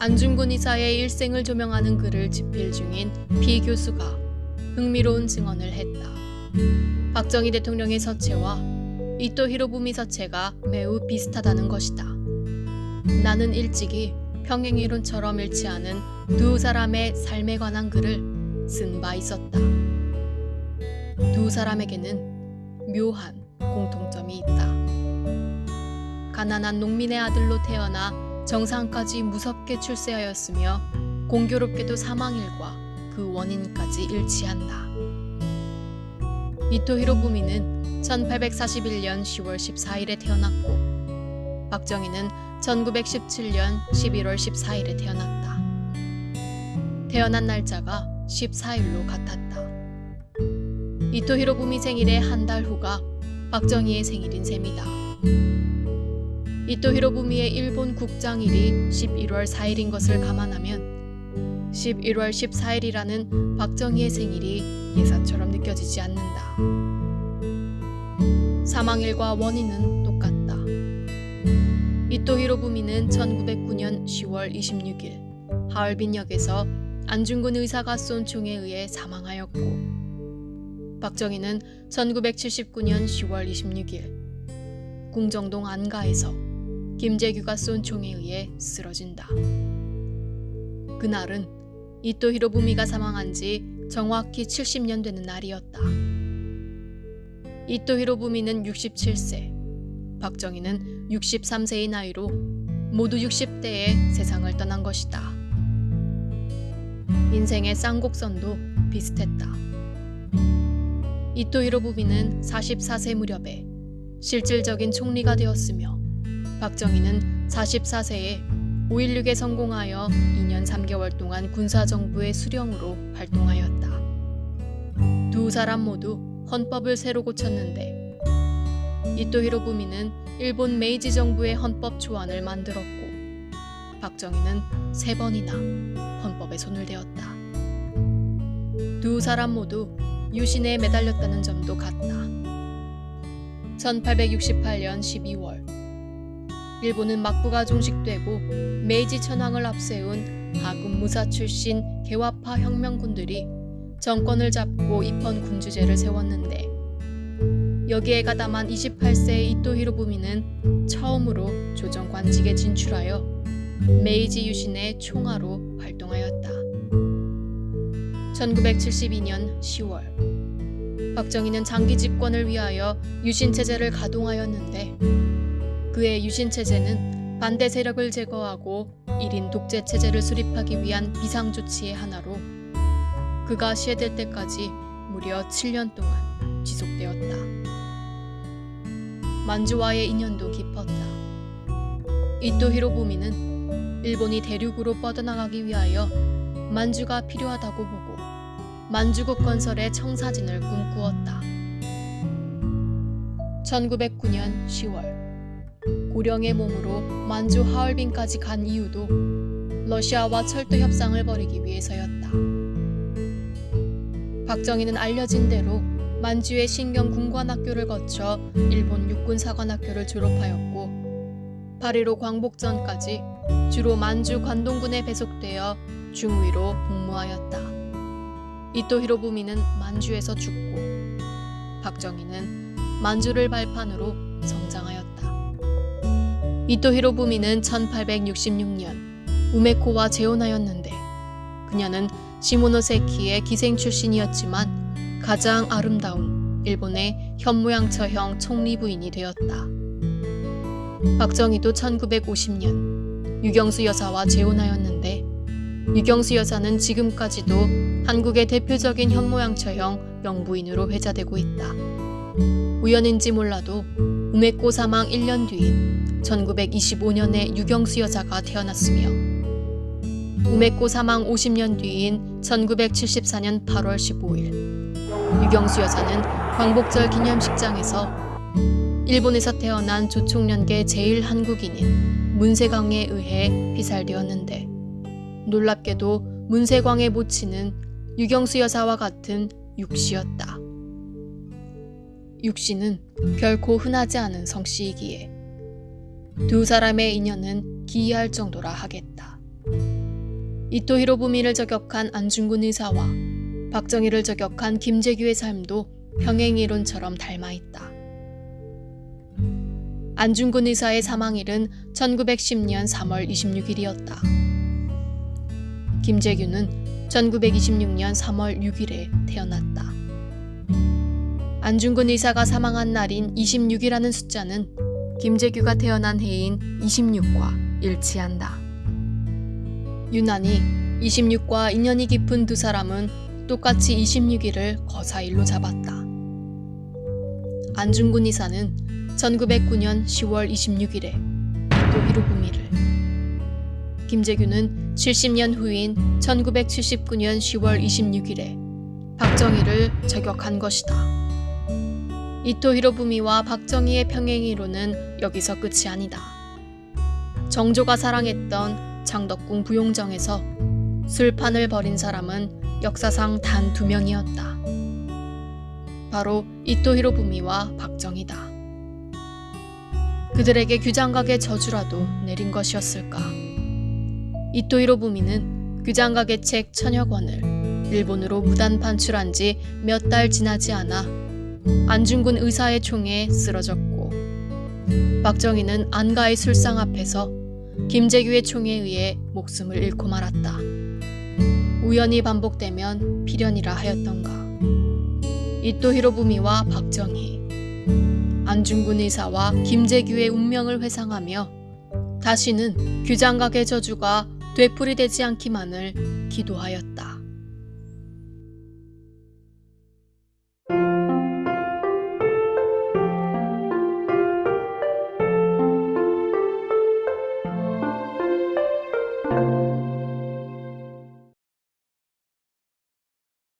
안중근 이사의 일생을 조명하는 글을 집필 중인 피 교수가 흥미로운 증언을 했다. 박정희 대통령의 서체와 이토 히로부미 서체가 매우 비슷하다는 것이다. 나는 일찍이 평행이론처럼 일치하는 두 사람의 삶에 관한 글을 쓴 바 있었다. 두 사람에게는 묘한 공통점이 있다. 가난한 농민의 아들로 태어나 정상까지 무섭게 출세하였으며 공교롭게도 사망일과 그 원인까지 일치한다. 이토 히로부미는 1841년 10월 14일에 태어났고 박정희는 1917년 11월 14일에 태어났다. 태어난 날짜가 14일로 같았다. 이토 히로부미 생일의 한 달 후가 박정희의 생일인 셈이다. 이토 히로부미의 일본 국장일이 11월 4일인 것을 감안하면 11월 14일이라는 박정희의 생일이 예사처럼 느껴지지 않는다. 사망일과 원인은 똑같다. 이토 히로부미는 1909년 10월 26일 하얼빈역에서 안중근 의사가 쏜 총에 의해 사망하였고 박정희는 1979년 10월 26일 궁정동 안가에서 김재규가 쏜 총에 의해 쓰러진다. 그날은 이토 히로부미가 사망한 지 정확히 70년 되는 날이었다. 이토 히로부미는 67세, 박정희는 63세의 나이로 모두 60대에 세상을 떠난 것이다. 인생의 쌍곡선도 비슷했다. 이토 히로부미는 44세 무렵에 실질적인 총리가 되었으며 박정희는 44세에 5.16에 성공하여 2년 3개월 동안 군사정부의 수령으로 활동하였다. 두 사람 모두 헌법을 새로 고쳤는데 이토 히로부미는 일본 메이지 정부의 헌법 초안을 만들었고 박정희는 세 번이나 헌법에 손을 대었다. 두 사람 모두 유신에 매달렸다는 점도 같다. 1868년 12월 일본은 막부가 종식되고 메이지 천황을 앞세운 하군 무사 출신 개화파 혁명군들이 정권을 잡고 입헌 군주제를 세웠는데 여기에 가담한 28세의 이토 히로부미는 처음으로 조정 관직에 진출하여 메이지 유신의 총화로 활동하였다. 1972년 10월 박정희는 장기 집권을 위하여 유신 체제를 가동하였는데 그의 유신 체제는 반대 세력을 제거하고 1인 독재 체제를 수립하기 위한 비상 조치의 하나로 그가 시해될 때까지 무려 7년 동안 지속되었다. 만주와의 인연도 깊었다. 이토 히로부미는 일본이 대륙으로 뻗어나가기 위하여 만주가 필요하다고 보고 만주국 건설의 청사진을 꿈꾸었다. 1909년 10월 고령의 몸으로 만주 하얼빈까지 간 이유도 러시아와 철도 협상을 벌이기 위해서였다. 박정희는 알려진 대로 만주의 신경 군관학교를 거쳐 일본 육군사관학교를 졸업하였고 8.15 광복전까지 주로 만주 관동군에 배속되어 중위로 복무하였다. 이토 히로부미는 만주에서 죽고 박정희는 만주를 발판으로 성장하였다. 이토 히로부미는 1866년 우메코와 재혼하였는데 그녀는 시모노세키의 기생 출신이었지만 가장 아름다운 일본의 현모양처형 총리 부인이 되었다. 박정희도 1950년 유경수 여사와 재혼하였는데 유경수 여사는 지금까지도 한국의 대표적인 현모양처형 영부인으로 회자되고 있다. 우연인지 몰라도 우메코 사망 1년 뒤인 1925년에 유경수 여자가 태어났으며 우메코 사망 50년 뒤인 1974년 8월 15일 유경수 여사는 광복절 기념식장에서 일본에서 태어난 조총련계 제일 한국인인 문세광에 의해 피살되었는데 놀랍게도 문세광의 모친은 유경수 여사와 같은 육씨였다. 육씨는 결코 흔하지 않은 성씨이기에 두 사람의 인연은 기이할 정도라 하겠다. 이토 히로부미를 저격한 안중근 의사와 박정희를 저격한 김재규의 삶도 평행이론처럼 닮아 있다. 안중근 의사의 사망일은 1910년 3월 26일이었다. 김재규는 1926년 3월 6일에 태어났다. 안중근 의사가 사망한 날인 26이라는 숫자는 김재규가 태어난 해인 26과 일치한다. 유난히 26과 인연이 깊은 두 사람은 똑같이 26일을 거사일로 잡았다. 안중근 의사는 1909년 10월 26일에 또 히로부미를 김재규는 70년 후인 1979년 10월 26일에 박정희를 저격한 것이다. 이토 히로부미와 박정희의 평행이론은 여기서 끝이 아니다. 정조가 사랑했던 장덕궁 부용정에서 술판을 벌인 사람은 역사상 단 두 명이었다. 바로 이토 히로부미와 박정희다. 그들에게 규장각의 저주라도 내린 것이었을까? 이토 히로부미는 규장각의 책 천여 권을 일본으로 무단 판출한 지 몇 달 지나지 않아 안중근 의사의 총에 쓰러졌고 박정희는 안가의 술상 앞에서 김재규의 총에 의해 목숨을 잃고 말았다. 우연히 반복되면 필연이라 하였던가. 이토 히로부미와 박정희, 안중근 의사와 김재규의 운명을 회상하며 다시는 규장각의 저주가 되풀이되지 않기만을 기도하였다.